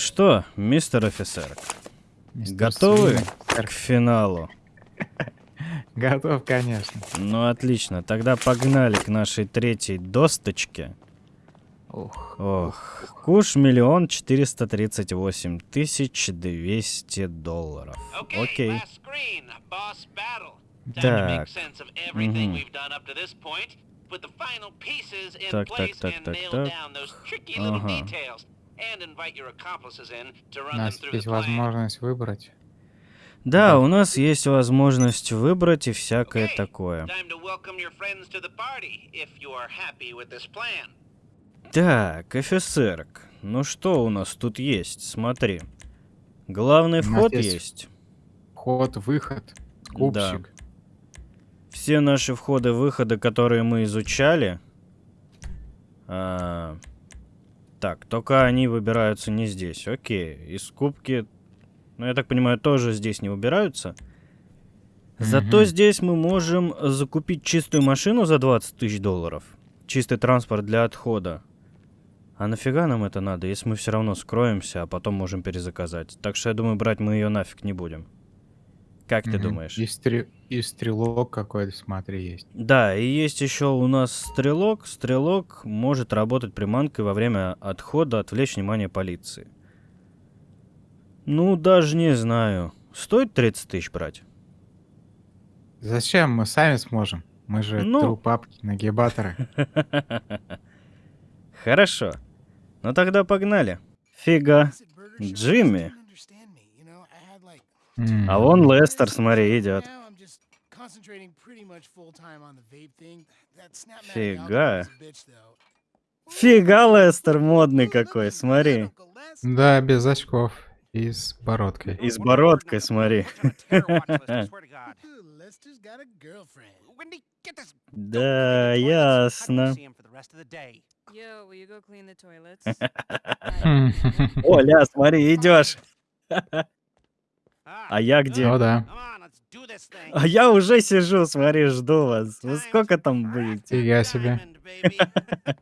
что, мистер офицер, Мистер готовы Свинер. к финалу? Готов, конечно. Ну, отлично. Тогда погнали к нашей третьей досточке. Ух. Ох, куш миллион четыреста тридцать восемь тысяч двести долларов. Окей. Так. Так, так, так, так, так. Ага. У нас есть возможность выбрать. Да, Да. у нас есть возможность выбрать и всякое Okay, такое. party. Так, офицерк, ну что у нас тут есть? Смотри. Главный вход есть есть. Вход, выход, скупщик. Все наши входы-выходы, которые мы изучали. а, Так, только они выбираются не здесь. Окей. И скупки, ну, я так понимаю, тоже здесь не выбираются. Зато Мгм. здесь мы можем закупить чистую машину за 20 тысяч долларов. Чистый транспорт для отхода. А нафига нам это надо, если мы все равно скроемся, а потом можем перезаказать? Так что я думаю, брать мы ее нафиг не будем. Как ты Мгм. думаешь? И, стрел- и стрелок какой-то, смотри, есть. Да, и есть еще у нас стрелок. Стрелок может работать приманкой во время отхода, отвлечь внимание полиции. Ну, даже не знаю. Стоит 30 тысяч брать? Зачем? Мы сами сможем. Мы же Ну. трупапки, нагибаторы. Хорошо. Ну тогда погнали. Фига. Джимми. А вон Лестер, смотри, идет. Фига. Фига, Лестер модный какой, смотри. Да, без очков и с бородкой. И с бородкой, смотри. Да, ясно. The? Оля, смотри, идешь. А я где? О, да. А я уже сижу, смотри, жду вас. Вы сколько там будете? Фига себе.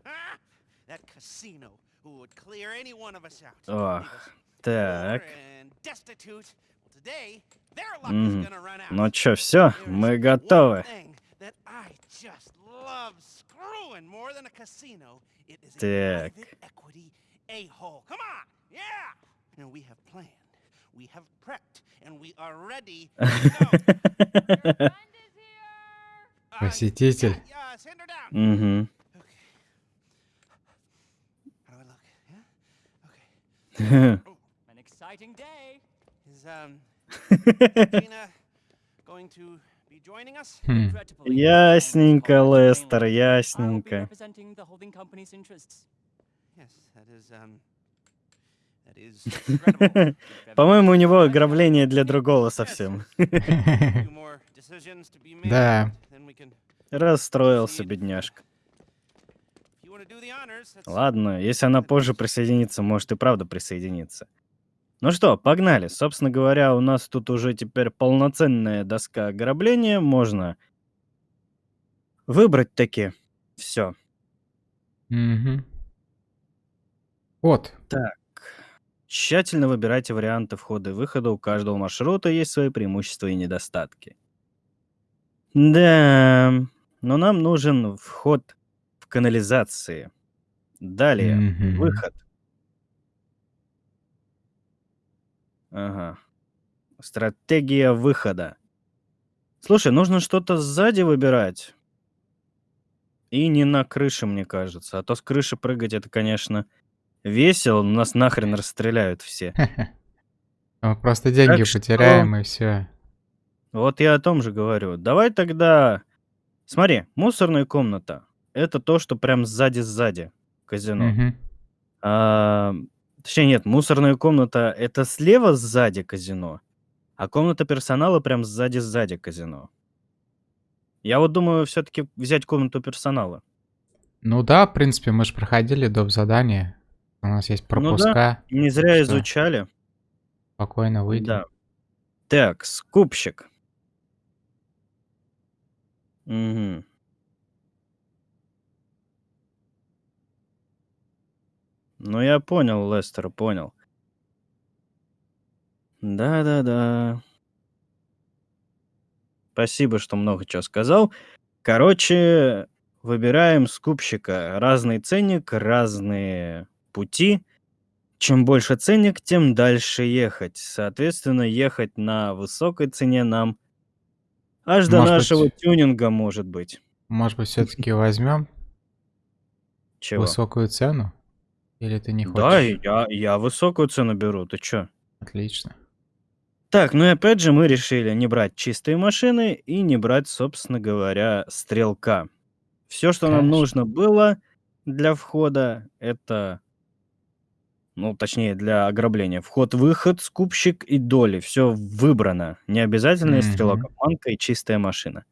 Ох, так. Мгм. Ну чё, все, мы готовы. Так. Посетитель. Мгм. An exciting day. Is um Gina going to be joining us? Хм. Regrettably, Ясненько, Лестер, ясненько. Yes, that is um. По-моему, у него ограбление для другого совсем. Да. Расстроился, бедняжка. Ладно, если она позже присоединится, может и правда присоединиться. Ну что, погнали. Собственно говоря, у нас тут уже теперь полноценная доска ограбления. Можно выбрать таки все. Мгм. Вот. Тщательно выбирайте варианты входа и выхода. У каждого маршрута есть свои преимущества и недостатки. Да, но нам нужен вход в канализации. Далее, Мгм. выход. Ага. Стратегия выхода. Слушай, нужно что-то сзади выбирать. И не на крыше, мне кажется. А то с крыши прыгать это, конечно, весело, но нас нахрен расстреляют все. Мы просто деньги Так что- потеряем и все. Вот я о том же говорю. Давай тогда... Смотри, мусорная комната. Это то, что прям сзади-сзади казино. А, точнее, нет, мусорная комната — это слева сзади казино, а комната персонала прям сзади-сзади казино. Я вот думаю все-таки взять комнату персонала. Ну да, в принципе, мы же проходили доп. задание. У нас есть Ну да. пропуска. Не зря Что? изучали. Спокойно выйдем. Да. Так, скупщик. Мгм. Ну, я понял, Лестер, понял. Да-да-да. Спасибо, что много чего сказал. Короче, выбираем скупщика. Разный ценник, разные пути. Чем больше ценник, тем дальше ехать. Соответственно, ехать на высокой цене нам аж до Может нашего быть, тюнинга, может быть. может быть, все-таки возьмем Чего? высокую цену? Или ты не Да, хочешь? я, я высокую цену беру, ты чё? Отлично. Так, ну и опять же мы решили не брать чистые машины и не брать, собственно говоря, стрелка. Все, что нам Конечно. нужно было для входа, это, ну, точнее, для ограбления. Вход-выход, скупщик и доли. Все выбрано. Не обязательно и стрелок, обманка и чистая машина.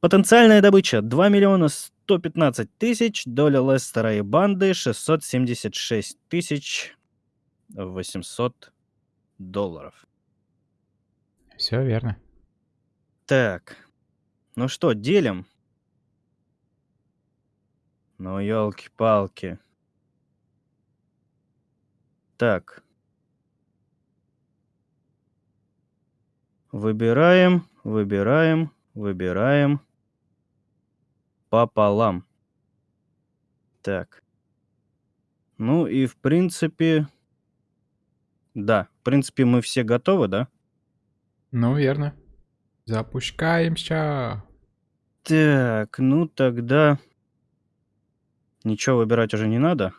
Потенциальная добыча 2 миллиона 115 тысяч, доля Лестера и банды 676 тысяч 800 долларов. Все верно. Так, ну что, делим? Ну, елки-палки. Так. Выбираем, выбираем, выбираем. Пополам. Так. Ну и в принципе... Да, в принципе мы все готовы, да? Ну, верно. Запускаемся. Так, ну тогда... Ничего выбирать уже не надо.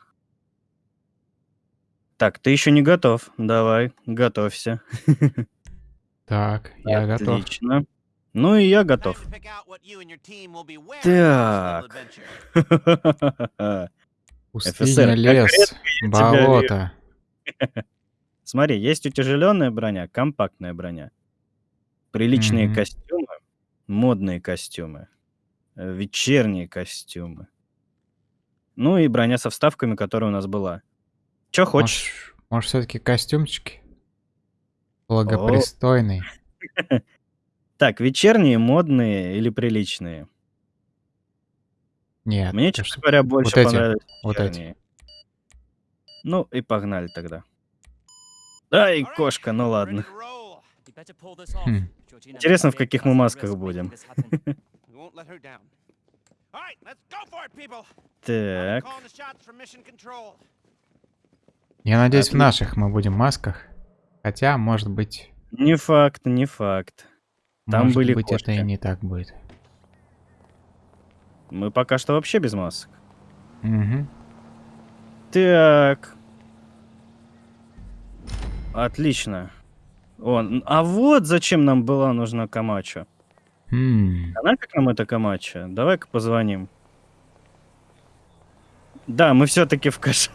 Так, ты еще не готов. Давай, готовься. Так, я готов. Отлично. Ну и я готов. Так. Пустыня, лес, болото. Смотри, есть утяжеленная броня, компактная броня. Приличные Мгм. костюмы, модные костюмы, э, вечерние костюмы. Ну и броня со вставками, которая у нас была. Че хочешь? Может, может все-таки костюмчики? Благопристойный. Так, вечерние, модные или приличные? Нет. Мне, честно что? говоря, больше эти, понравились вот эти. вечерние. Ну и погнали тогда. Right, кошка, ну ладно. Хм. Интересно, в каких мы масках будем. Так, Я надеюсь, в Отлично. наших мы будем масках. Хотя, может быть, не факт, не факт. Там может были быть, это и кошки. не так будет. Мы пока что вообще без масок. Мгм. Так. Отлично. О, н- а вот зачем нам была нужна Камачо. М, А нафиг нам эта Камачо? Давай-ка позвоним. Да, мы все-таки в кошак.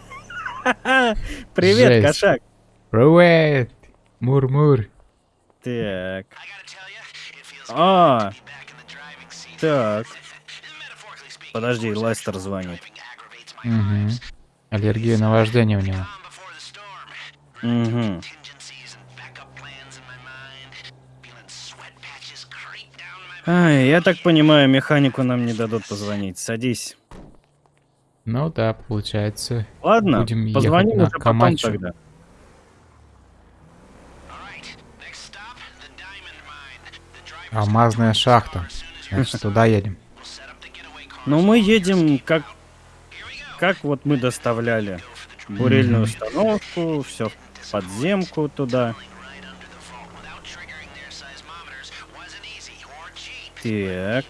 Привет, Жесть. кошак. Привет! Мур-мур. Так. А, так. Подожди, Лестер звонит. Мгм. Аллергия на вождение у него. Угу. Ай, я так понимаю, механику нам не дадут позвонить. Садись. Ну да, получается. Ладно, Будем позвоним уже потом тогда. Алмазная шахта. Значит, туда едем. Но мы едем как... Как вот мы доставляли бурильную установку, все в подземку туда. Так.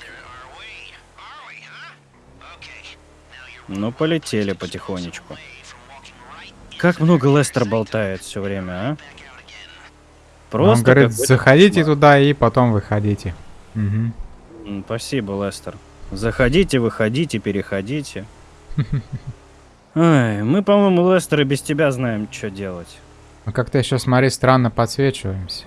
Ну, полетели потихонечку. Как много Лестер болтает все время, а? Он Просто говорит, какой-то заходите кошмар. туда и потом выходите. М, Спасибо, Лестер. Заходите, выходите, переходите. Ай, мы, по-моему, Лестер и без тебя знаем, что делать. Ну как-то еще, смотри, странно подсвечиваемся.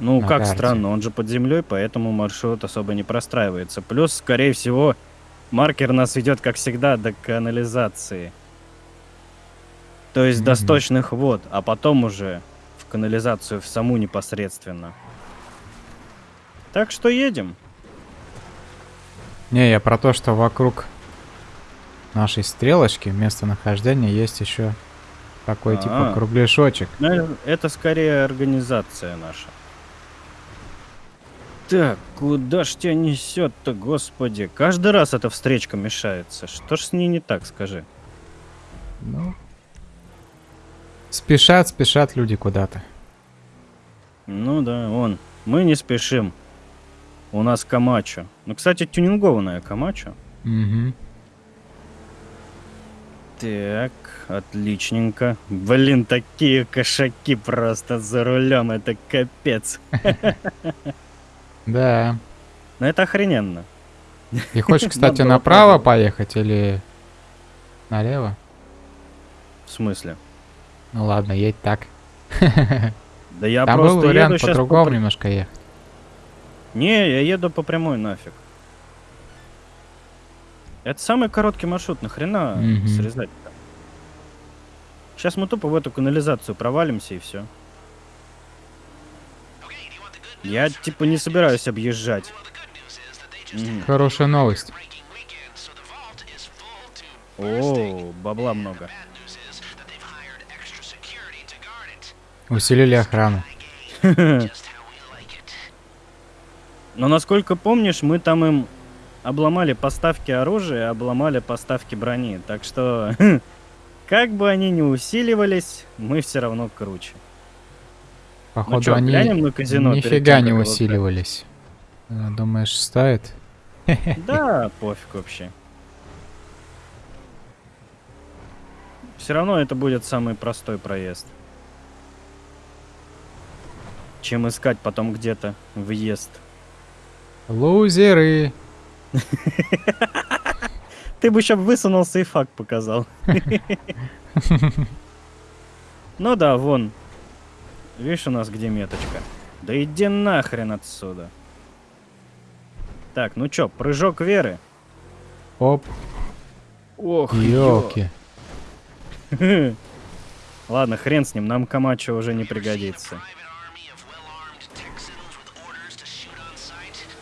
Ну, На как карте. странно, он же под землей, поэтому маршрут особо не простраивается. Плюс, скорее всего, маркер нас ведет, как всегда, до канализации. То есть до Мгм. сточных вод, а потом уже в канализацию, в саму непосредственно. Так что едем. Не, я про то, что вокруг нашей стрелочки местонахождения есть еще Такой типа А. кругляшочек. Ну, это скорее организация наша. Так, куда ж тебя несет-то, господи? Каждый раз эта встречка мешается. Что ж с ней не так, скажи? Ну. Спешат, спешат люди куда-то. Ну да, он. Мы не спешим. У нас Камачо. Ну, кстати, тюнингованная Камачо. Угу. Так, отличненько. Блин, такие кошаки просто за рулем, это капец. Да. Но это охрененно. И хочешь, кстати, направо поехать или налево? В смысле? Ну ладно, едь так. Да я Там просто был вариант по-другому по- немножко ехать. Не, я еду по прямой нафиг. Это самый короткий маршрут, нахрена Мгм. срезать-то? Сейчас мы тупо в эту канализацию провалимся и все. Я типа не собираюсь объезжать. Хорошая новость. О, бабла много. Усилили охрану. Но насколько помнишь, мы там им обломали поставки оружия, обломали поставки брони. Так что, как бы они ни усиливались, мы все равно круче. Походу, чё, они глянем на казино нифига не усиливались. Э, Думаешь, стоит? Да, пофиг вообще. Все равно это будет самый простой проезд. Чем искать потом где-то въезд. Лузеры. Ты бы еще высунулся и факт показал. Ну да, вон. Видишь у нас где меточка? Да иди нахрен отсюда. Так, ну чё, прыжок веры? Оп, Ох, елки. ё. Ладно, хрен с ним, нам Камачо уже не пригодится.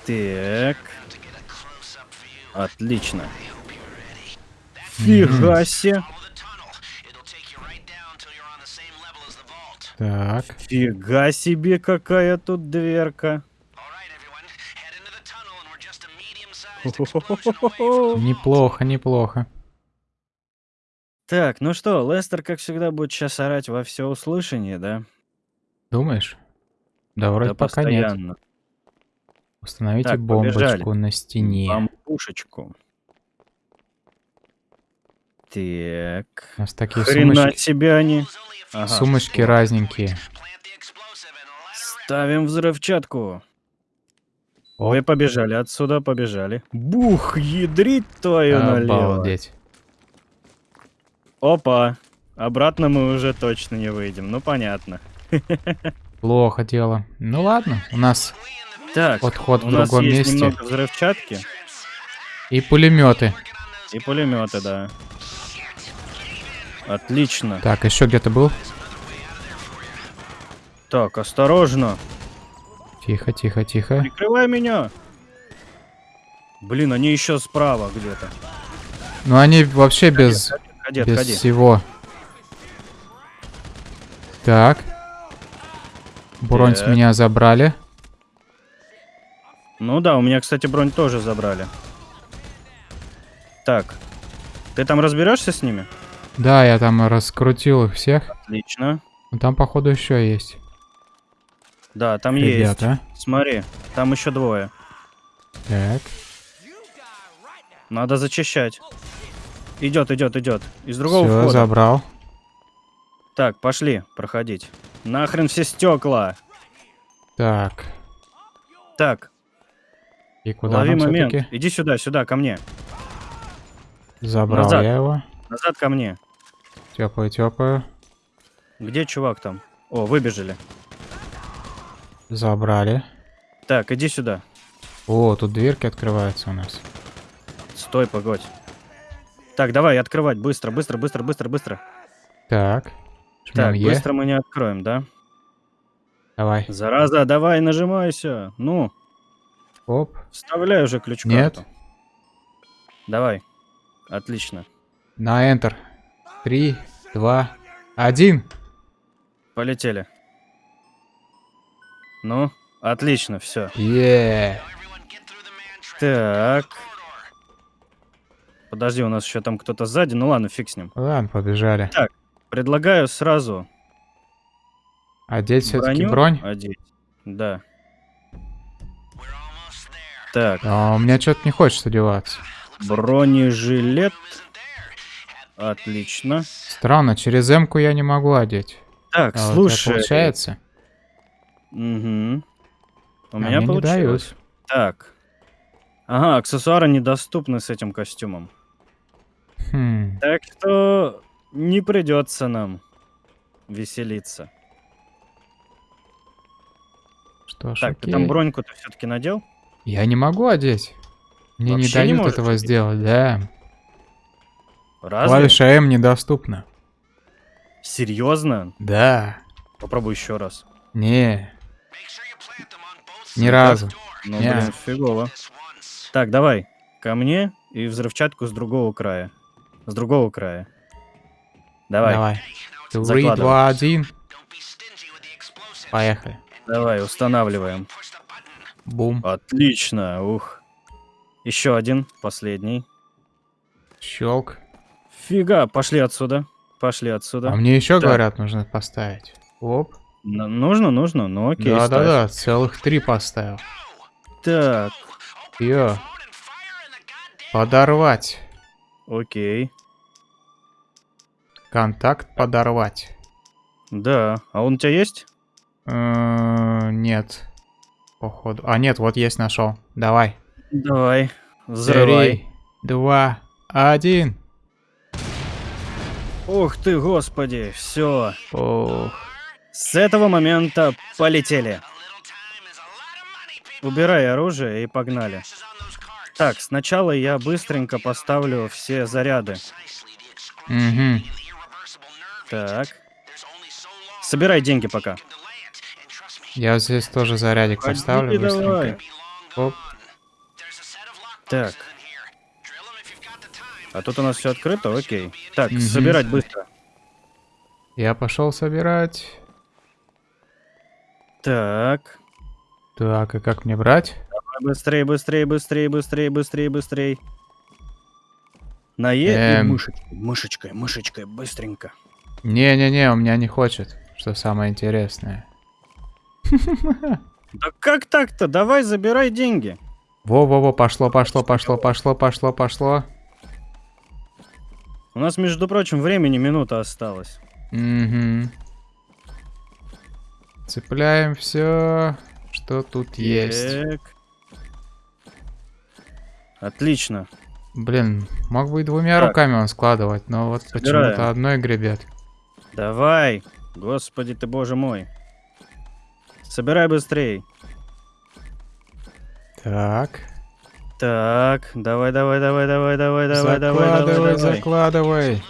Так. Отлично. Фига себе. Так, Фига себе, какая тут дверка. Неплохо, неплохо. Так, ну что, Лестер, как всегда, будет сейчас орать во все услышание, да? Думаешь? Да вроде да пока нет. постоянно. Установите Так, бомбочку побежали. на стене. Бамбушечку. Так. У нас такие Хрена сумочки, себе они. Ага. сумочки разненькие. Ставим взрывчатку. Оп. Ой, побежали отсюда, побежали. Бух, ядрить твою налево. Обалдеть. Опа. Обратно мы уже точно не выйдем. Ну, понятно. Плохо дело. Ну ладно, у нас Так, Подход у в нас другом есть месте. немного взрывчатки и пулеметы. и пулеметы, да. Отлично. Так, еще где-то был? Так, осторожно. Тихо, тихо, тихо. Прикрывай меня. Блин, они еще справа где-то. Ну они вообще без, Ходи, без отходи. всего. Так. Бронь с меня забрали. Ну да, у меня, кстати, бронь тоже забрали. Так. Ты там разберешься с ними? Да, я там раскрутил их всех. Отлично. Но там, походу, еще есть. Да, там есть. Ребята. Смотри, там еще двое. Так. Надо зачищать. Идет, идет, идет. Из другого Все, входа. забрал. Так, пошли проходить. Нахрен все стекла. Так. Так, И куда лови момент. Иди сюда, сюда, ко мне. Забрал Назад. я его. Назад ко мне. Теплую, теплую. Где чувак там? О, выбежали. Забрали. Так, иди сюда. О, тут дверки открываются у нас. Стой, погодь. Так, давай открывать. Быстро, быстро, быстро, быстро, быстро. Так. Так, Е. быстро мы не откроем, да? Давай. Зараза, давай, нажимайся. Ну, Оп. вставляй уже ключ Нет. Давай. Отлично. На Enter. Три, два, Один. Полетели. Ну, отлично, все. Е. Так. Подожди, у нас еще там кто-то сзади. Ну ладно, фиг с ним. Ладно, побежали. Предлагаю сразу Одеть все-таки бронь. одеть. Да. Так, А у меня что-то не хочет одеваться. бронежилет. Отлично. Странно, через М-ку я не могу одеть. Так, А слушай. получается? Мгм. У А меня мне не получилось. Так. Ага, аксессуары недоступны с этим костюмом. Хм. Так что не придется нам веселиться. Что ж, Так, ты окей. там броньку-то все-таки надел? Я не могу одеть. Мне не Вообще не дают можешь этого одеть? сделать, да. Разве? Клавиша М недоступна. Серьезно? Да. Попробуй еще раз. Не, ни Ну, разу. Ну, Не. блин, фигово. Так, давай. Ко мне и взрывчатку с другого края. С другого края. Давай. Давай, Давай. Три, два, один. Поехали. устанавливаем. Бум. Отлично. Ух. Еще один, последний. Щелк. Фига, пошли отсюда. Пошли А отсюда. мне еще Так. говорят, нужно поставить. Оп. Н- нужно, нужно. Ну окей. Да-да-да, целых три поставил. Так, Йо. Подорвать. окей. Контакт подорвать. Да. А он у тебя есть? Э, Нет. Походу. А, нет, вот есть, нашел. Давай. Давай. Взрывай. Три, два, один. Ух ты, господи. Все. Ох. С этого момента полетели. Убирай оружие и погнали. Так, сначала я быстренько поставлю все заряды. Угу. Так. Собирай деньги пока. Я здесь тоже зарядик поставлю давай. быстренько. Оп. Так. А тут у нас все открыто, окей. Так, Мгм. собирать быстро. Я пошел собирать. Так. Так, и как мне брать? Быстрее, быстрее, быстрее, быстрее, быстрее, быстрее. На Е и Эм. мышечкой, мышечкой, мышечкой, быстренько. Не-не-не, у меня не хочет. Что самое интересное. Да как так-то? Давай забирай деньги. Во-во-во, пошло, пошло, пошло, пошло, пошло, пошло. У нас, между прочим, времени минута осталась. Угу. Цепляем все, что тут есть. Так. Отлично. Блин, мог бы и двумя Так. руками он складывать, но вот почему-то одной гребет. Давай. Господи ты, боже мой. Собирай быстрей. Так. Так, давай, давай, давай, давай, давай, давай, давай, давай, закладывай, давай. закладывай.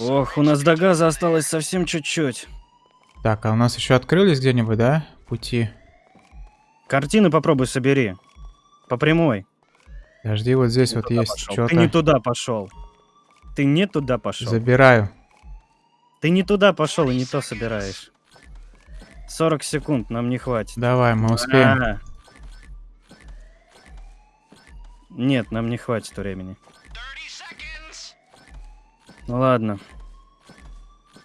Ох, у нас до газа осталось совсем чуть-чуть. Так, а у нас еще открылись где-нибудь, да? Пути. Картины попробуй собери. По прямой. Подожди, вот здесь Не вот есть пошел. Ты не что-то. туда пошел. Ты не туда пошел. Забираю. Ты не туда пошел и не то собираешь. 40 секунд нам не хватит. Давай, мы успеем. А. Нет, нам не хватит времени. Ну ладно.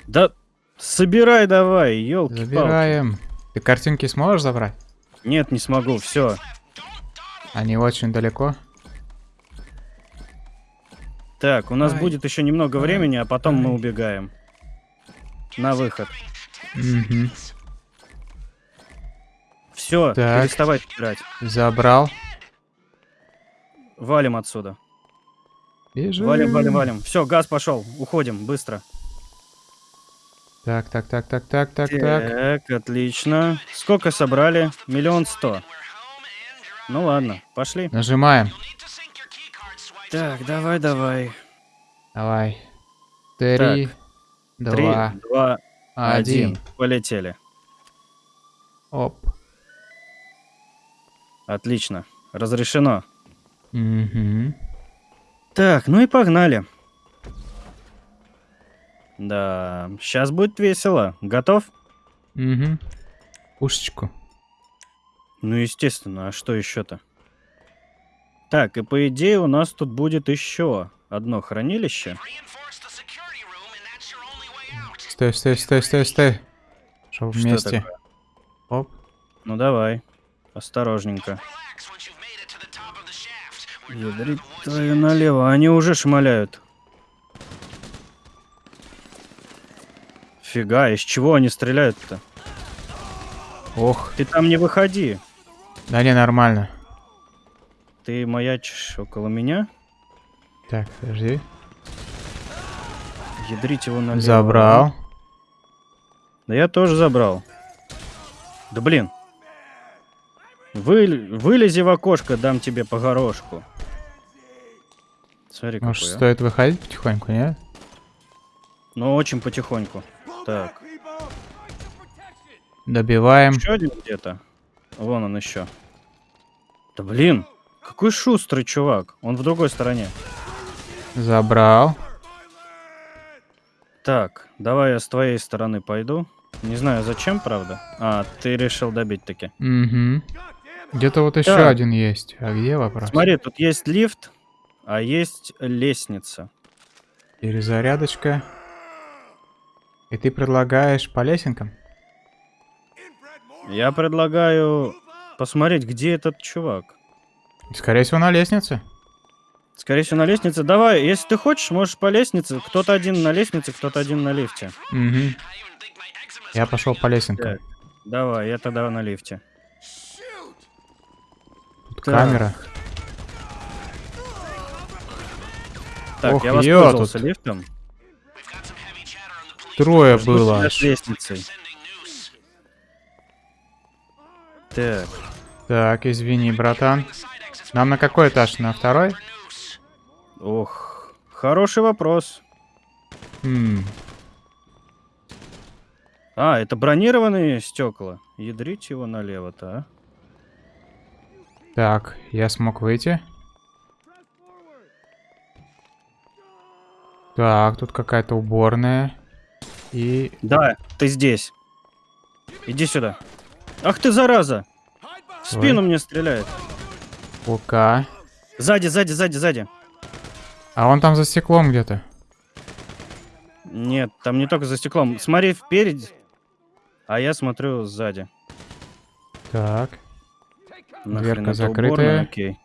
Да собирай давай, елки Забираем. Ты картинки сможешь забрать? Нет, не смогу, все. Они очень далеко. Так, у нас Ай. будет еще немного Ай. времени, а потом мы Ай. убегаем. На выход. Мгм. Все, переставай играть. Забрал. Валим отсюда. Бежим. Валим, валим, валим. Все, газ пошел. Уходим, быстро. Так, так, так, так, так, так, так. Так, отлично. Сколько собрали? Миллион сто. Ну ладно, пошли. Нажимаем. Так, давай, давай. Давай. Три, Три, два, два, один. один. Полетели. Оп. Отлично. Разрешено. Мгм. Так, ну и погнали. Да, сейчас будет весело. Готов? Угу. Пушечку. Ну, естественно, а что еще-то? Так, и по идее у нас тут будет еще одно хранилище. Стой, стой, стой, стой, стой. Шел Что вместе. Оп. Ну давай, осторожненько. Ядрить твою налево, они уже шмаляют. Фига, из чего они стреляют-то? Ох. Ты там не выходи. Да не, нормально. Ты маячишь около меня. Так, подожди. Ядрить его налево. Забрал. Да я тоже забрал. Да блин. Вы... Вылези в окошко, дам тебе по горошку. Смотри, Может, какой, а. стоит выходить потихоньку, нет? Но очень потихоньку. Так. Добиваем. Еще один где-то. Вон он еще. Да блин, какой шустрый чувак. Он в другой стороне. Забрал. Так, давай я с твоей стороны пойду. Не знаю зачем, правда. А, ты решил добить таки. Угу. Где-то вот еще Так. один есть. А где вопрос? Смотри, тут есть лифт, а есть лестница. Перезарядочка. И ты предлагаешь по лесенкам? Я предлагаю посмотреть, где этот чувак. Скорее всего, на лестнице. Скорее всего, на лестнице. Давай, если ты хочешь, можешь по лестнице. Кто-то один на лестнице, кто-то один на лифте. Угу. Я пошел по лесенкам. Так, давай, я тогда на лифте. Тут так. камера. Так, Ох, я воспользовался тут. лифтом. Трое Жду было. с лестницей. Так, Так, извини, братан. Нам на какой этаж? На второй? ох, хороший вопрос. М, А, это бронированные стекла. Ядрить его налево-то, а? Так, я смог выйти. Так, тут какая-то уборная. И... Да, ты здесь. Иди сюда. Ах ты, зараза! В спину мне стреляет. УК. Сзади, сзади, сзади, сзади. А он там за стеклом где-то. Нет, там не только за стеклом. Смотри впереди, а я смотрю сзади. Так. Нахрен Дверка закрытая. уборная? Окей.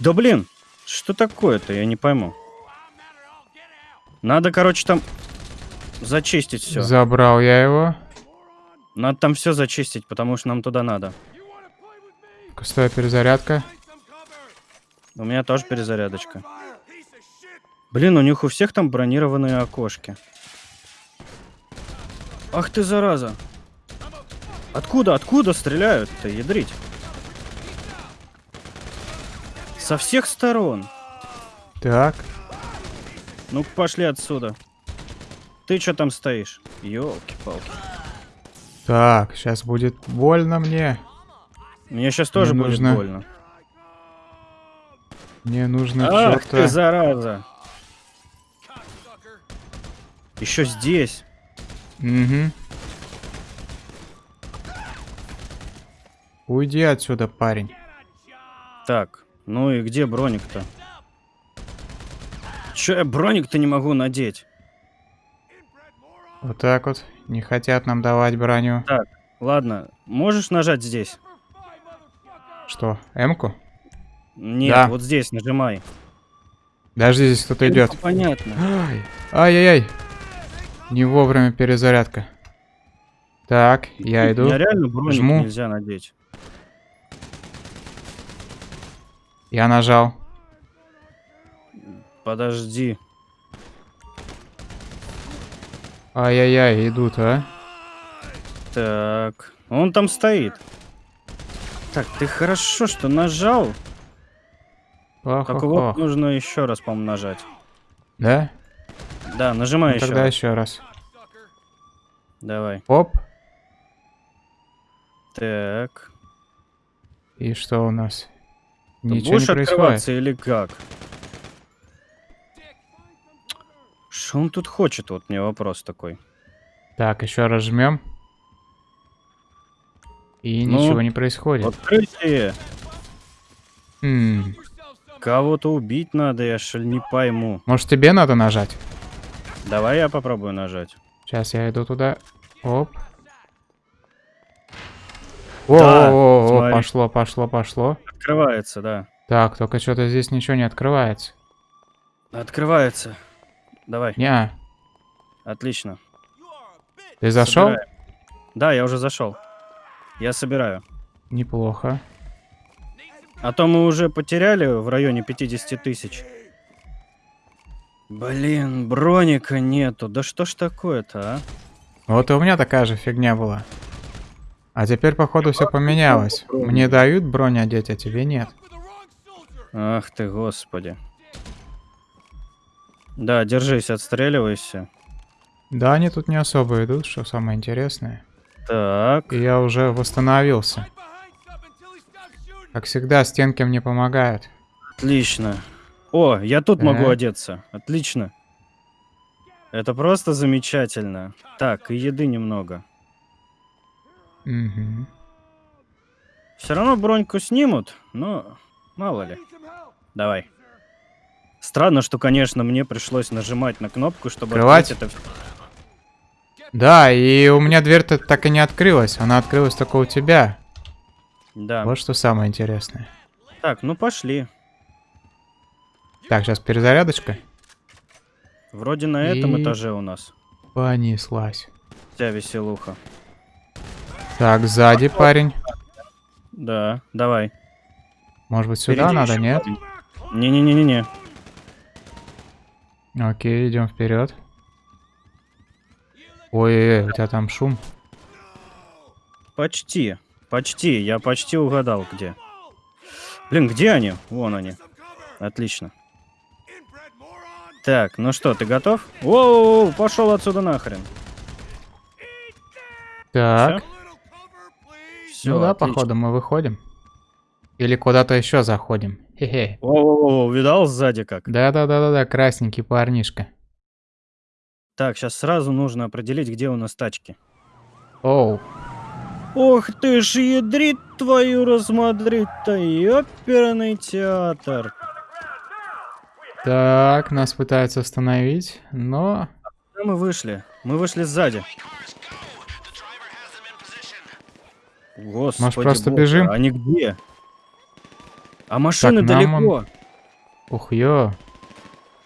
Да блин, что такое-то, я не пойму. Надо, короче, там зачистить все. Забрал я его. Надо там все зачистить, потому что нам туда надо. Стоя перезарядка. У меня тоже перезарядочка. Блин, у них у всех там бронированные окошки. Ах ты, зараза. Откуда, откуда стреляют-то, ядрить? Со всех сторон. Так. Ну пошли отсюда. Ты что там стоишь? Ёлки-палки. Так, сейчас будет больно мне. Мне сейчас тоже Мне будет нужно больно. Мне нужно Ах что-то... ты, зараза. Еще здесь. Угу. Уйди отсюда, парень. Так, ну и где броник-то? Че я броник-то не могу надеть? Вот так вот. Не хотят нам давать броню. Ладно, можешь нажать здесь? Что, М-ку? Нет, Да. вот здесь нажимай. Подожди, здесь кто-то Ну, идет. Понятно. Ай, Ай-яй-яй. Не вовремя перезарядка. Так, я иду. Мне реально броник Жму. нельзя надеть. Я нажал. Подожди. Ай-яй-яй, идут, а? Так, он там стоит. Так, ты хорошо, что нажал. Только вот Ох-ох-ох. нужно еще раз, по-моему, нажать. Да? Да, нажимай Ну, еще. тогда раз. еще раз. Давай. Оп. Так. И что у нас? Ты Ничего не происходит. открываться или как? Что он тут хочет? Вот мне вопрос такой. Так, еще раз жмем. И Ну, ничего не происходит. Открытие! Кого-то убить надо, я ли не пойму. Может тебе надо нажать? Давай я попробую нажать. Сейчас я иду туда. Оп. Да, О, о, смотри. пошло, пошло, пошло. Открывается, да. Так, только что-то здесь ничего не открывается. Открывается. Давай, Не, отлично. ты зашел? Собираем. Да, я уже зашел. Я собираю. Неплохо. А то мы уже потеряли в районе 50 тысяч. Блин, броника нету. Да что ж такое-то, а? Вот и у меня такая же фигня была. А теперь, походу, все поменялось. Мне дают бронь одеть, а тебе нет. Ах ты, господи. Да, держись, отстреливайся. Да, они тут не особо идут, что самое интересное. Так, И я уже восстановился. Как всегда, стенки мне помогают. отлично. О, я тут могу Так. одеться. Отлично. Это просто замечательно. Так, и еды немного. Угу. Все равно броньку снимут, но мало ли. Давай. Странно, что, конечно, мне пришлось нажимать на кнопку, чтобы Открывать? открыть это. Да, и у меня дверь-то так и не открылась. Она открылась только у тебя. Да. Вот что самое интересное. Так, ну пошли. Так, сейчас перезарядочка. Вроде на этом И- этаже у нас Понеслась. вся веселуха. Так, сзади парень. Да, давай. Может быть, сюда Впереди надо, нет? Не-не-не-не-не. Окей, идем вперед. Ой, у тебя там шум. Почти. Почти. Я почти угадал, где. Блин, где они? Вон они. Отлично. Так, ну что, ты готов? Воу, пошел отсюда нахрен. Так, Все, ну да, походу мы выходим. Или куда-то еще заходим. Хе-хе. Воу, видал сзади как? Да-да-да-да-да, красненький парнишка. Так, сейчас сразу нужно определить, где у нас тачки. Оу, Ох ты ж ядрит твою рассмотреть-то, оперный театр. так, нас пытаются остановить, но... Куда мы вышли? Мы вышли сзади. Господи Может, просто боже, бежим? Они где? А машины нам далеко. Ух, ё.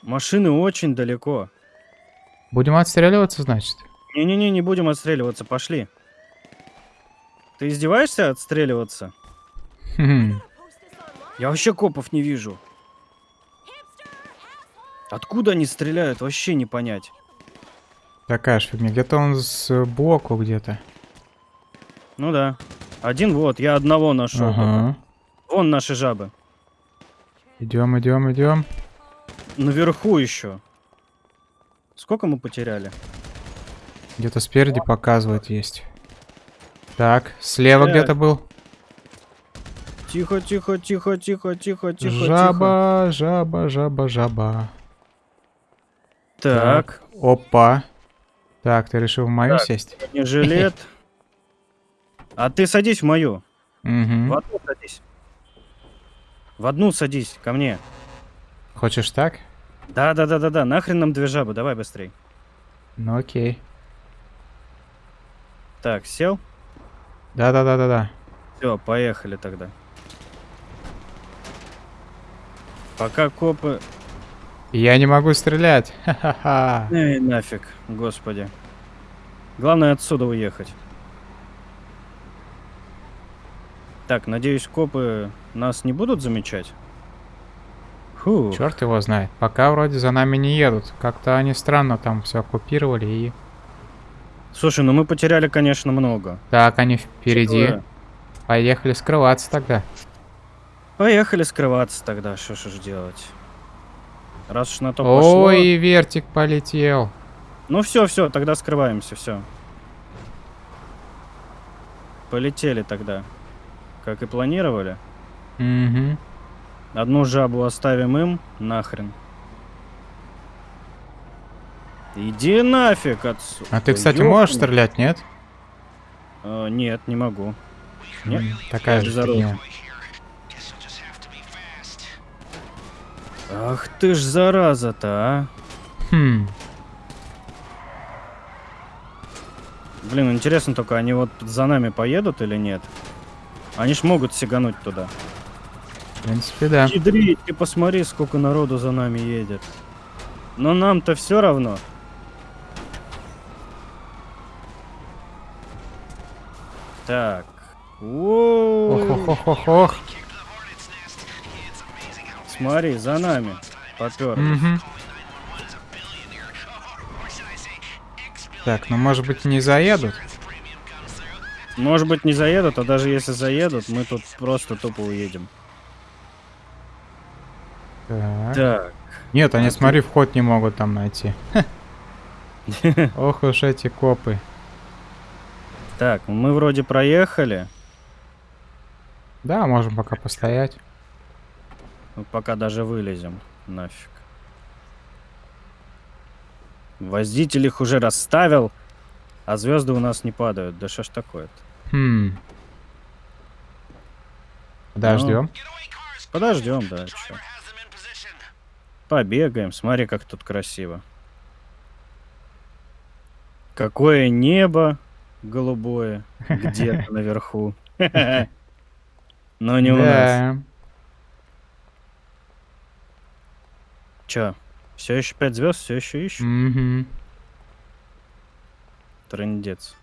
Машины очень далеко. Будем отстреливаться, значит? Не-не-не, не будем отстреливаться, пошли. Ты издеваешься отстреливаться? Хм. Я вообще копов не вижу. Откуда они стреляют, вообще не понять. Такая ж фигня. Где-то он сбоку где-то. Ну да. Один вот, я одного нашел. Ага. Вон наши жабы. Идем, идем, идем. Наверху еще. Сколько мы потеряли? Где-то спереди показывает есть. Так, слева Э, где-то был. Тихо, тихо, тихо, тихо, тихо, тихо, жаба, жаба, жаба, жаба. тихо. Так, Опа. Так, ты решил в мою Так. сесть? не жилет. А ты садись в мою. В Угу. одну садись. В одну садись, ко мне. Хочешь так? Да, да, да, да, да. Нахрен нам две жабы, давай быстрей. Ну окей. Так, сел. Да-да-да-да-да. Все, поехали тогда. Пока копы... Я не могу стрелять. Ха-ха-ха. Эй, нафиг, господи. Главное отсюда уехать. Так, надеюсь, копы нас не будут замечать? Фу. Черт его знает. Пока вроде за нами не едут. Как-то они странно там все оккупировали и... Слушай, ну мы потеряли, конечно, много. Так, они впереди. Такое. Поехали скрываться тогда. Поехали скрываться тогда, что ж делать. Раз уж на то пошло. Ой, вертик полетел. Ну все, все, тогда скрываемся, все. Полетели тогда. Как и планировали. Угу. Одну жабу оставим им, нахрен. Иди нафиг отсюда. А ты, кстати, Ёпта. можешь стрелять, нет? А, нет, не могу. Нет? Такая же Здорово. фигня. Ах ты ж зараза-то, а. Хм. Блин, интересно только, они вот за нами поедут или нет? Они ж могут сигануть туда. В принципе, да. Ядрить, ты посмотри, сколько народу за нами едет. Но нам-то все равно. Так. Ох-ох-ох-ох. Смотри, за нами. Попер. Так, ну может быть не заедут? Может быть не заедут, а даже если заедут, мы тут просто тупо уедем. Так. Так. Нет, они, смотри, вход не могут там найти. Ох уж эти копы. Так, мы вроде проехали. Да, можем пока постоять. Пока даже вылезем. Нафиг. Водитель их уже расставил, а звезды у нас не падают. Да что ж такое-то? Хм. Подождем. Подождем, да, чё. Побегаем, смотри, как тут красиво. Какое небо голубое где-то наверху. Но не у нас. Чё? Все еще пять звезд, все еще ищу. Мгм. Трындец.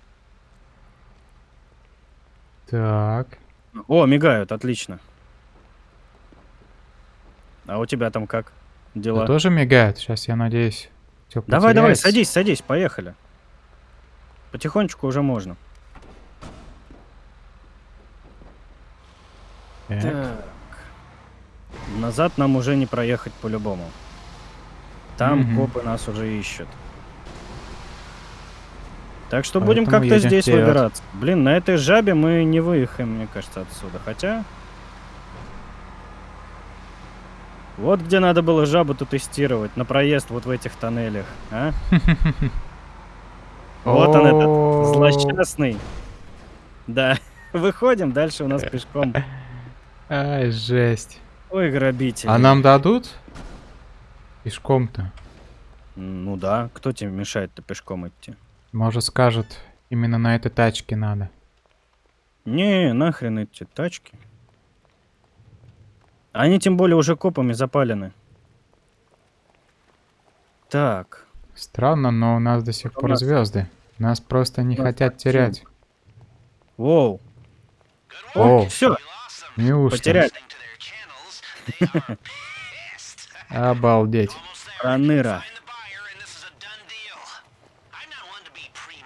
Так. О, мигают, отлично. А у тебя там как? Дела? Да тоже мигает. Сейчас, я надеюсь, всё Давай, давай, садись, садись, поехали. Потихонечку уже можно. Так. Так. Назад нам уже не проехать по-любому. Там Мгм. копы нас уже ищут. Так что будем Поэтому как-то едем здесь вперед. выбираться. Блин, на этой жабе мы не выехаем, мне кажется, отсюда. Хотя... Вот где надо было жабу-то тестировать, на проезд вот в этих тоннелях, а? Вот он этот злосчастный. Да, выходим, дальше у нас пешком. Ай, жесть. Ой, грабители. А нам дадут? Пешком-то. Ну да, кто тебе мешает-то пешком идти? Может скажут, именно на этой тачке надо. Не, нахрен эти тачки. Они тем более уже копами запалены. Так, Странно, но у нас до сих У пор нас- звезды. Нас просто не нас хотят активно. терять. воу. О, все, неужто? потеряли. Обалдеть. Проныра.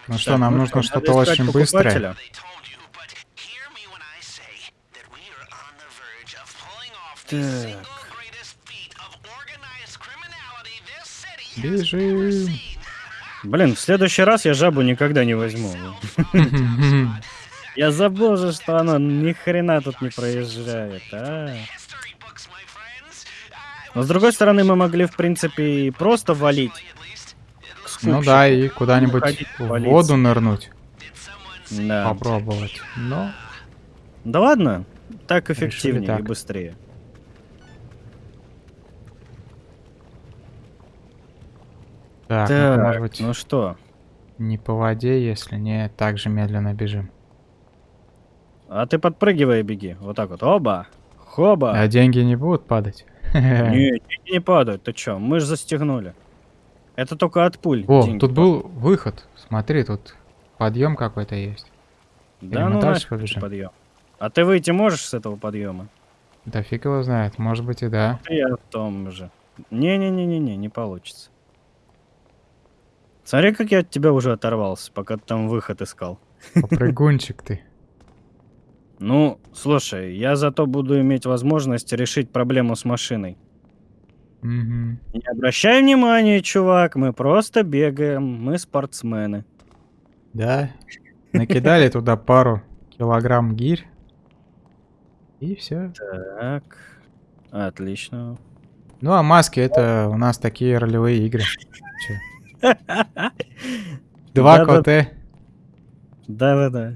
Ну что, нам ну нужно что, что-то очень быстрое. Так. Бежим. Блин, в следующий раз я жабу никогда не возьму. Я забыл же, что она ни хрена тут не проезжает, а. Но с другой стороны, мы могли, в принципе, и просто валить. Ну да, и куда-нибудь в воду нырнуть. Да. Попробовать. Но Да ладно, так эффективнее так. и быстрее. так, ну, Так, может быть, ну что, не по воде, если не так же медленно бежим. а ты подпрыгивай и беги. Вот так вот. Оба! Хоба! А деньги не будут падать? Не, деньги не падают, ты чё? Мы же застегнули. Это только от пуль. О, деньги тут был выход. Смотри, тут подъем какой-то есть. Да Или ну дальше побежим? подъем. А ты выйти можешь с этого подъема? Да фиг его знает, может быть и да. Я в том же. Не-не-не-не-не, не получится. Смотри, как я от тебя уже оторвался, пока ты там выход искал. Попрыгунчик ты. Ну, слушай, я зато буду иметь возможность решить проблему с машиной. Мгм. Не обращай внимания, чувак, мы просто бегаем, мы спортсмены. Да. Накидали туда пару килограмм гирь. И все. Так, отлично. Ну а маски это у нас такие ролевые игры. Два коты. Да-да-да.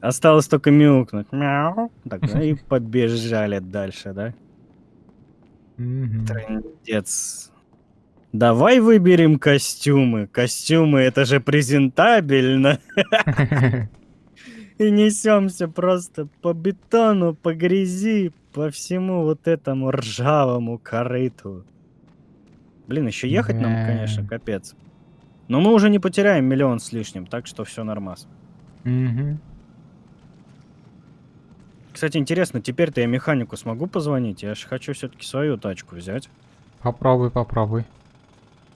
Осталось только мяукнуть. Мяу. Так, ну и побежали дальше, да? Мгм. Трындец. Давай выберем костюмы. Костюмы это же презентабельно. И несемся просто по бетону, по грязи, по всему вот этому ржавому корыту. Блин, еще ехать нам, конечно, капец. Но мы уже не потеряем миллион с лишним, так что все нормас. Кстати, интересно, теперь-то я механику смогу позвонить? Я же хочу все-таки свою тачку взять. Попробуй, попробуй.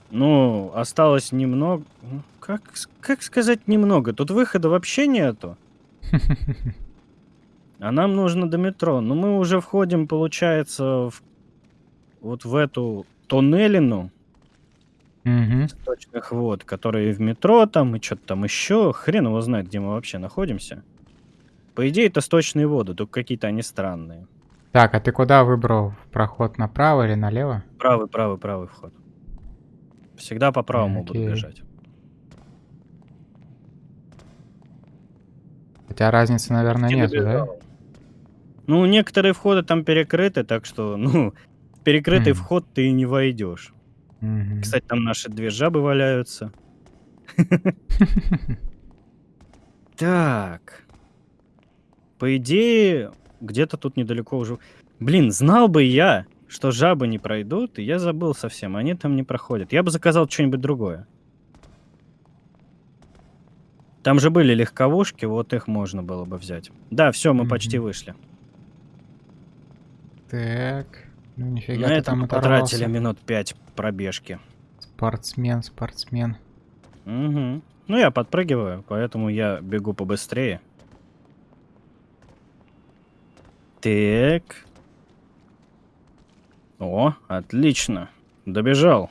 Ну, осталось немного. ну, Как, как сказать немного? Тут выхода вообще нету. А нам нужно до метро. Ну, мы уже входим, получается, в... вот в эту туннелину Мгм. сточных вод, которые в метро там и что-то там еще. Хрен его знает, где мы вообще находимся. По идее, это сточные воды, только какие-то они странные. Так, а ты куда выбрал? Проход направо или налево? Правый, правый, правый вход. Всегда по правому буду Окей. бежать. Хотя разницы, наверное, Не нету, да? Ну, некоторые входы там перекрыты, так что, ну, в перекрытый Мгм. вход ты не войдешь. Мгм. Кстати, там наши две жабы валяются. Так. По идее, где-то тут недалеко уже... Блин, знал бы я, что жабы не пройдут, и я забыл совсем, они там не проходят. Я бы заказал что-нибудь другое. Там же были легковушки, вот их можно было бы взять. Да, все, мы почти Мгм. вышли. Так. Ну, нифига На ты там оторвался. потратили минут пять пробежки. Спортсмен, спортсмен. Мгм. Ну, я подпрыгиваю, поэтому я бегу побыстрее. Так. О, отлично. Добежал.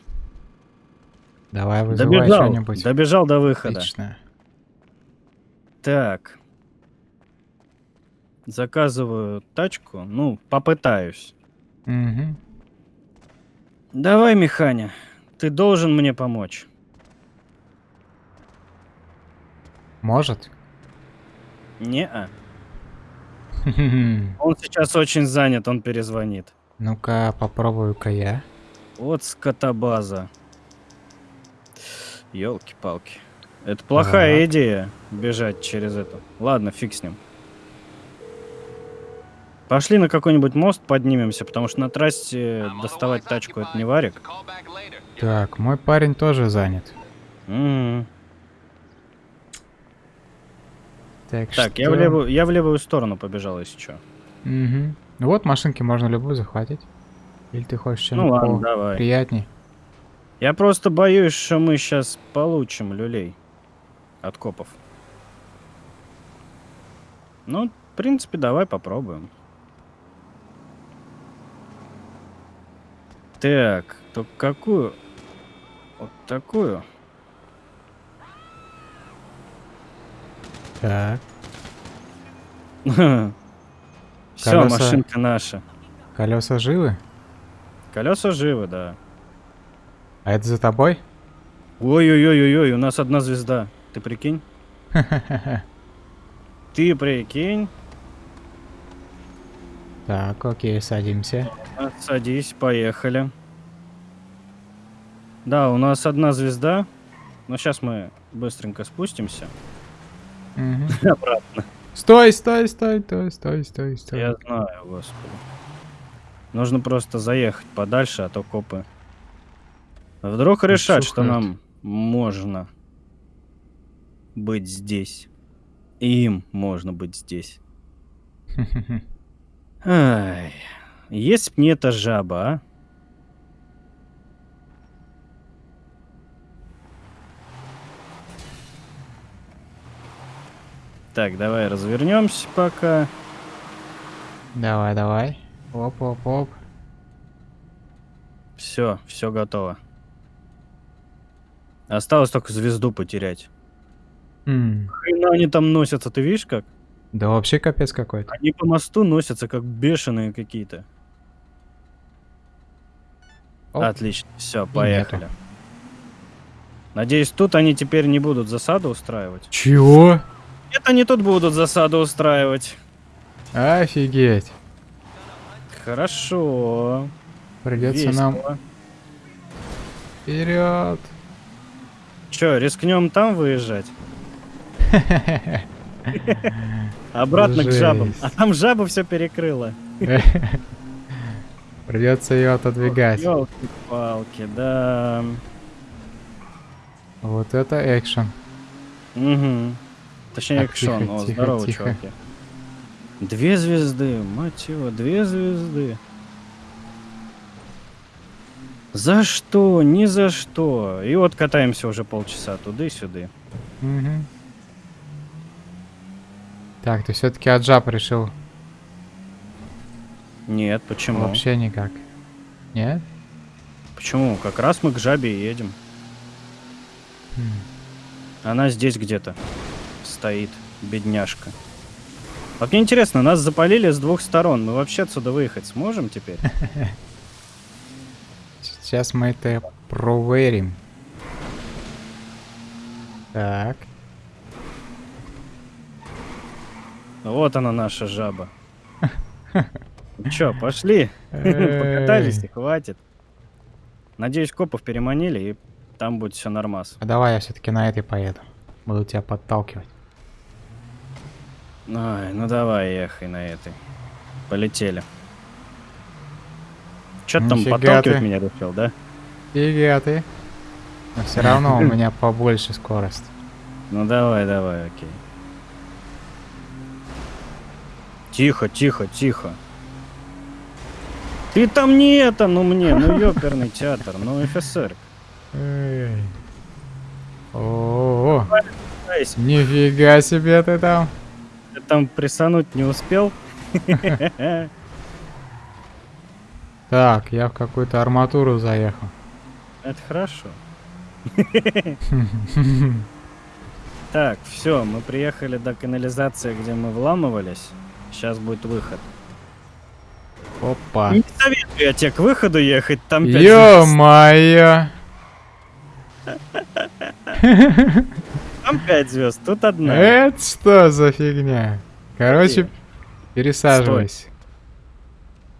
Давай вызывай Добежал. что-нибудь. Добежал до выхода. Отлично. Так. Заказываю тачку. Ну, попытаюсь. Мгм. Давай, Механя. Ты должен мне помочь. Может? Не-а. Он сейчас очень занят, он перезвонит. Ну-ка, попробую-ка я. Вот скотобаза. Елки-палки. Это плохая Так. идея бежать через это. Ладно, фиг с ним. Пошли на какой-нибудь мост поднимемся, потому что на трассе доставать тачку это не варик. Так, мой парень тоже занят. Мгм. Так, Так, я что? в, левую, я в левую сторону побежал, если что. Мгм. Ну Вот машинки можно любую захватить. Или ты хочешь Ну что-нибудь ладно, давай. приятней? Я просто боюсь, что мы сейчас получим люлей от копов. Ну, в принципе, давай попробуем. Так, то какую? Вот такую. Так, Все, Колеса- машинка наша. колеса живы? Колеса живы, да. А это за тобой? Ой-ой-ой-ой, у нас одна звезда. Ты прикинь? Ты прикинь? Так, окей, садимся. А, Садись, поехали. Да, у нас одна звезда. Но сейчас мы быстренько спустимся. Мгм. Обратно. Стой, стой, стой, стой, стой, стой, стой. Я знаю, господи. Нужно просто заехать подальше, а то копы. Вдруг решат, что нам можно быть здесь. И им можно быть здесь. Ай, если б не эта жаба, а? Так, давай развернемся пока. Давай, давай. Оп, оп, оп. Все, все готово. Осталось только звезду потерять. М, Хрена они там носятся, ты видишь как? Да вообще капец какой-то. Они по мосту носятся, как бешеные какие-то. Отлично, все, поехали. Надеюсь, тут они теперь не будут засаду устраивать. Чего? Нет, они тут будут засаду устраивать. Офигеть. Хорошо. Придется Весело. нам вперед. Че, рискнем там выезжать? Обратно к жабам. А там жаба все перекрыла. Придется ее отодвигать. Елки-палки, да. Вот это экшен. Угу. Точнее, Так, тихо, экшон. О, тихо, здорово, тихо. чуваки. Две звезды, мать его, две звезды. За что? Ни за что. И вот катаемся уже полчаса туда и сюда. Мгм. Так, ты все-таки от жаб решил? Нет, почему? Вообще никак. Нет? Почему? Как раз мы к жабе едем. Хм. Она здесь где-то стоит, бедняжка. Вот мне интересно, нас запалили с двух сторон. Мы вообще отсюда выехать сможем теперь? Сейчас мы это проверим. Так. Вот она наша жаба. Ну чё, пошли? Покатались и хватит. Надеюсь, копов переманили, и там будет все нормас. А давай я все-таки на этой поеду. Буду тебя подталкивать. Ай, ну давай, ехай на этой. Полетели. Чё ты там подталкивать ты. меня решил, да? Фига ты. Но все равно у меня побольше скорость. Ну давай, давай, окей. Тихо, тихо, тихо. Ты там не это, ну мне, ну ёперный театр, ну офицер. Эй. О, Кайся, нифига себе ты там. Ты там присануть не успел? Так, я в какую-то арматуру заехал. Это хорошо. Так, все, мы приехали до канализации, где мы вламывались. Сейчас будет выход. Опа. Не советую я тебе к выходу ехать, там. Ё-моё. Там 5 звезд, тут одна. Это что за фигня? Короче, Где? пересаживайся.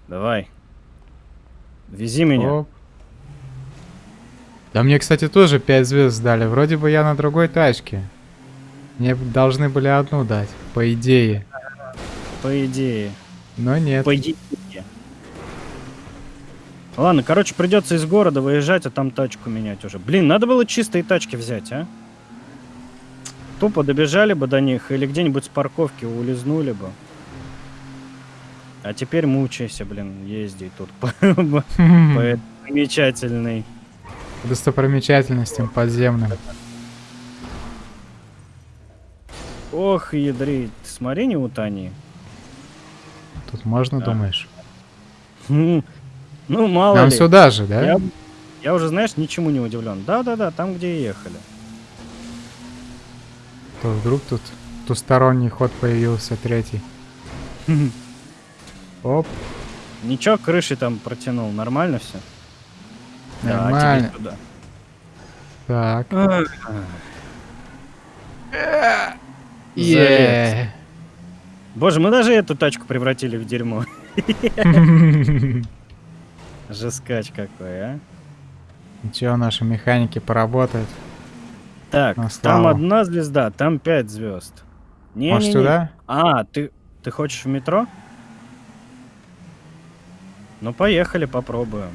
Давай. Вези меня. Оп. Да мне, кстати, тоже 5 звезд дали. Вроде бы я на другой тачке. Мне должны были одну дать, по идее. По идее. Но нет. По идее. Ладно, короче, придется из города выезжать, а там тачку менять уже. Блин, надо было чистые тачки взять, а? Тупо добежали бы до них или где-нибудь с парковки улизнули бы. А теперь мучайся, блин, езди тут по, замечательной. Достопримечательностям подземным. Ох, ядри, смотри, не утони. Тут можно, Да. думаешь? Хм, Ну, мало Нам ли. сюда же, да? Я, я уже, знаешь, ничему не удивлен. Да-да-да, там, где и ехали. То вдруг тут двусторонний ход появился, третий. Оп, Ничего, крыши там протянул. Нормально все? нормально. Да, Так. туда. Е. Боже, мы даже эту тачку превратили в дерьмо. Жескач какой, а. Ничего, наши механики поработают. Так, На там одна звезда, там пять звезд. Не, Может, сюда? А, ты, ты хочешь в метро? Ну, поехали, попробуем.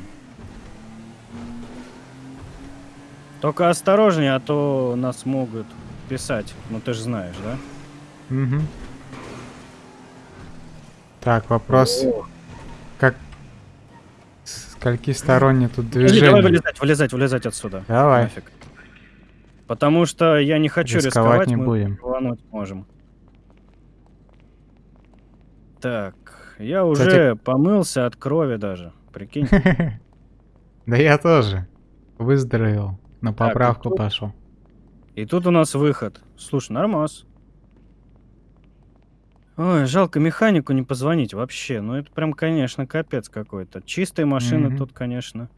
Только осторожнее, а то нас могут писать. Ну, ты же знаешь, да? Мгм. Так, вопрос. О. Как... Скольки сторонние тут движения? давай вылезать, вылезать, вылезать отсюда. Давай. Нафиг. Потому что я не хочу Рисковать рисковать, не мы будем. рвануть можем. Так, я уже помылся от крови даже. Прикинь. Да я тоже. Выздоровел. На поправку пошел. И тут у нас выход. Слушай, нормас. Ой, жалко механику не позвонить вообще. Ну это прям, конечно, капец какой-то. Чистые машины тут, конечно,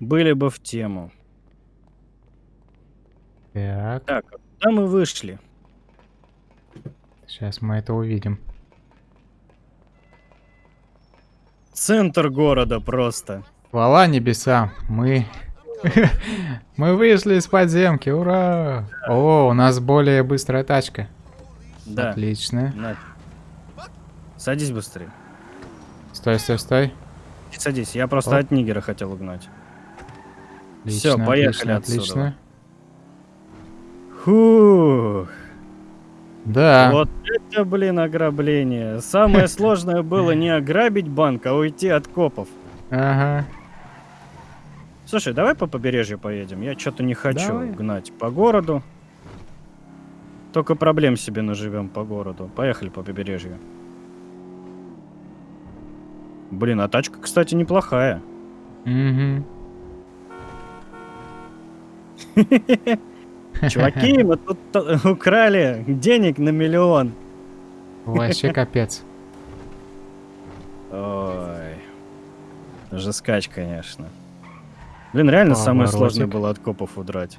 были бы в тему. Так, Так, а куда мы вышли? сейчас мы это увидим. Центр города просто. Хвала небесам, мы... мы вышли из подземки, ура! О, у нас более быстрая тачка. Да. Отлично. На. Садись быстрее. Стой, стой, стой. Садись, я просто Оп. от Нигера хотел угнать. Всё, поехали отлично, отсюда. отлично. Фух. Да. Вот это, блин, ограбление. Самое сложное было не ограбить банк, а уйти от копов. Ага. Слушай, давай по побережью поедем. Я что-то не хочу Давай. гнать по городу. Только проблем себе наживем по городу. Поехали по побережью. Блин, а тачка, кстати, неплохая. Мгм. Чуваки, мы тут украли денег на миллион. Вообще капец. Ой. Жескач, конечно. Блин, реально самое сложное Поворотик. было от копов удрать.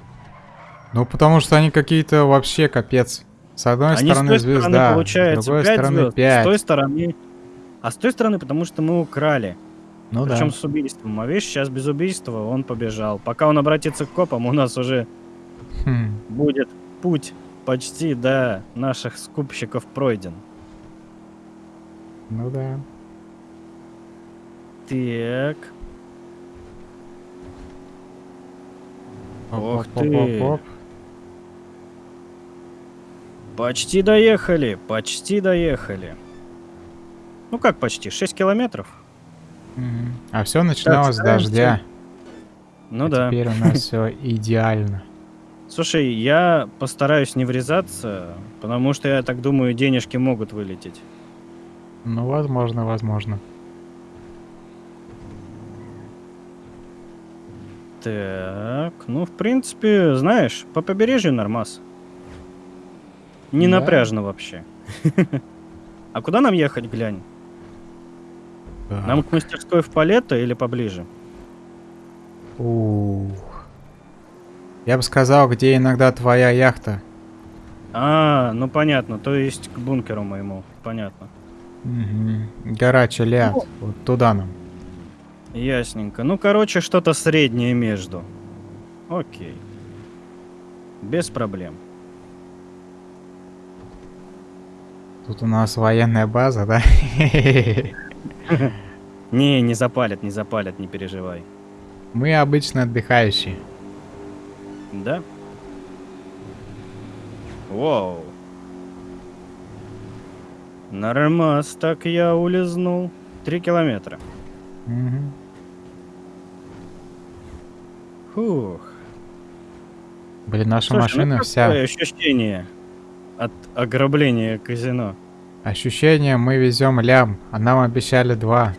Ну, потому что они какие-то вообще капец. С одной Они с стороны той звезда, стороны, с получается, другой 5 стороны звезд, с 5. той стороны... А с той стороны, потому что мы украли. Ну да. Причем с убийством. А видишь, сейчас без убийства он побежал. Пока он обратится к копам, у нас уже Хм. будет путь почти до наших скупщиков пройден. Ну да. Так. Ох ты. Почти доехали, почти доехали. Ну как почти? 6 километров? А все начиналось с стараемся. дождя. Ну А да. Теперь у нас все идеально. Слушай, я постараюсь не врезаться, потому что я так думаю, денежки могут вылететь. Ну, возможно, возможно. Так, ну, в принципе, знаешь, по побережью нормас. Не Да. напряжно вообще. А куда нам ехать, глянь? Нам к мастерской в Палетто или поближе? Ух. Я бы сказал, где иногда твоя яхта. А, ну понятно, то есть к бункеру моему, понятно. Мгм. Гора Челят. Ну. Вот туда нам. Ясненько. Ну, короче, что-то среднее между. Окей. Без проблем. Тут у нас военная база, да? Не, не запалят, не запалят, не переживай. Мы обычно отдыхающие. Да? Вау. Нормас, так я улизнул. Три километра. Мгм. Фух. Блин, наша Слушай, ну машина какое вся... ощущение от ограбления казино? Ощущение, мы везем лям, а нам обещали два.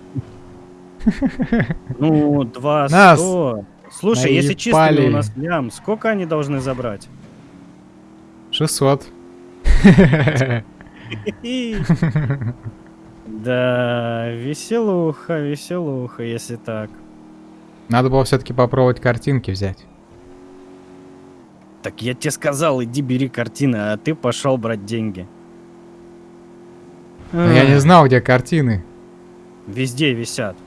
Ну, два сто. Слушай, если чисто наебали. у нас лям, сколько они должны забрать? 600. Да, веселуха, веселуха, если так. Надо было все-таки попробовать картинки взять. Так я тебе сказал, иди бери картины, а ты пошел брать деньги. Но я не знал, где картины. Везде висят.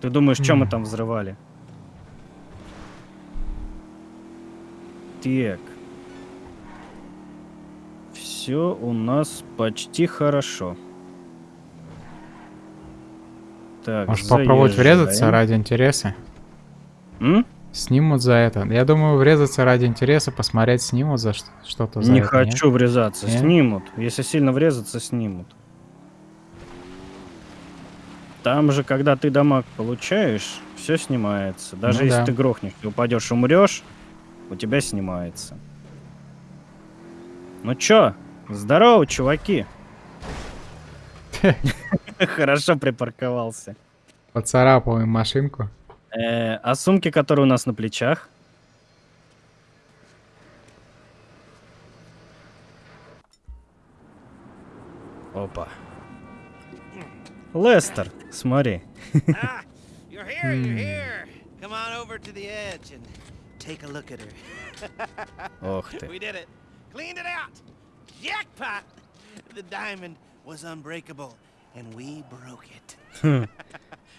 Ты думаешь, что мы там взрывали? Так. Все у нас почти хорошо. Так, Может попробовать врезаться заезжаем. ради интереса? М? Снимут за это. Я думаю, врезаться ради интереса, посмотреть, снимут за что-то Не это, нет? хочу врезаться. Нет? Снимут. Если сильно врезаться, снимут. Там же, когда ты дамаг получаешь, все снимается. Даже Ну если да. ты грохнешься, упадешь, умрешь, у тебя снимается. Ну чё, здорово, чуваки. Хорошо припарковался. Поцарапал им машинку. Э, а сумки, которые у нас на плечах? Опа. Лестер, смотри. ah, you're here, you're here. Come on over to the edge and take a look at her. Ох ты. We did it. Cleaned it out. Jackpot. The diamond was unbreakable, and we broke it.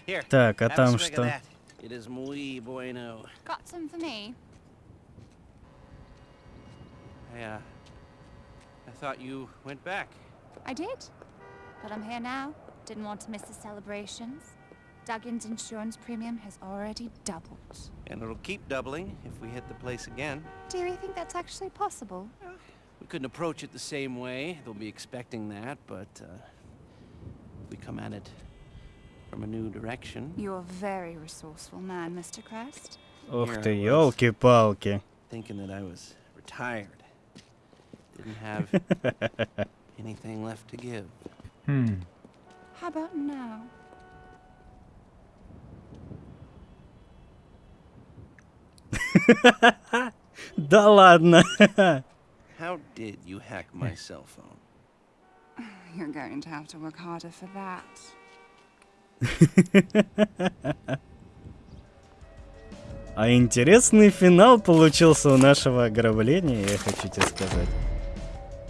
Here. Так, а have a там swig of что? that. It is muy bueno. Got some for me? I, uh, I thought you went back. I did. But I'm here now. Didn't want to miss the celebrations. Duggan's insurance premium has already doubled. And it'll keep doubling if we hit the place again. Do you think that's actually possible? We couldn't approach it the same way. They'll be expecting that, but uh, we come at it from a new direction. You're a very resourceful man, Mr. Crest. Ух Here ты, I was. елки-палки. Thinking that I was retired. Didn't have anything left to give. Хм. How about now? Да ладно. How did you hack my cell phone? You're going to have to work harder for that. А интересный финал получился у нашего ограбления, я хочу тебе сказать.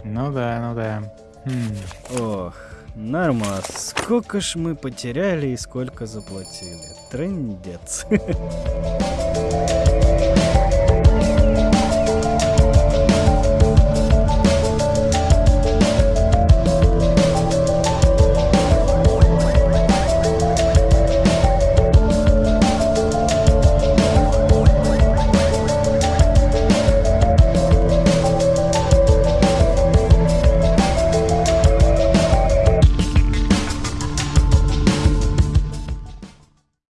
Ну да, ну да. Хм. Ох, нормас. Сколько ж мы потеряли и сколько заплатили. Трындец.